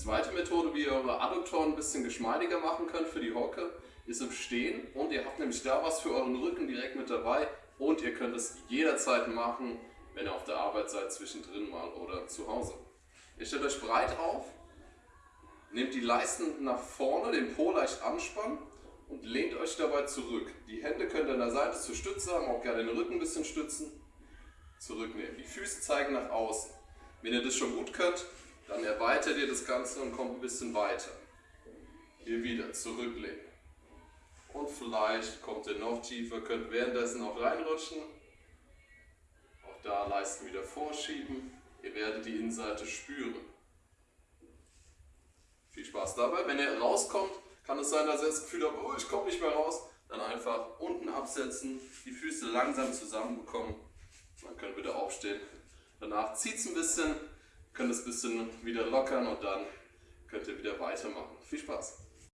zweite Methode, wie ihr eure Adduktoren ein bisschen geschmeidiger machen könnt für die Hocke, ist im Stehen und ihr habt nämlich da was für euren Rücken direkt mit dabei und ihr könnt es jederzeit machen, wenn ihr auf der Arbeit seid, zwischendrin mal oder zu Hause. Ihr stellt euch breit auf, nehmt die Leisten nach vorne, den Po leicht anspannen und lehnt euch dabei zurück. Die Hände könnt ihr an der Seite zur Stütze haben, auch gerne den Rücken ein bisschen stützen. Zurücknehmen. Die Füße zeigen nach außen. Wenn ihr das schon gut könnt, dann erweitert ihr das Ganze und kommt ein bisschen weiter. Hier wieder zurücklegen. Und vielleicht kommt ihr noch tiefer, könnt währenddessen auch reinrutschen. Auch da Leisten wieder vorschieben. Ihr werdet die Innenseite spüren. Viel Spaß dabei. Wenn ihr rauskommt, kann es sein, dass ihr das Gefühl habt, oh, ich komme nicht mehr raus. Dann einfach unten absetzen, die Füße langsam zusammenbekommen. Dann könnt ihr wieder aufstehen. Danach zieht es ein bisschen, könnt es ein bisschen wieder lockern und dann könnt ihr wieder weitermachen. Viel Spaß!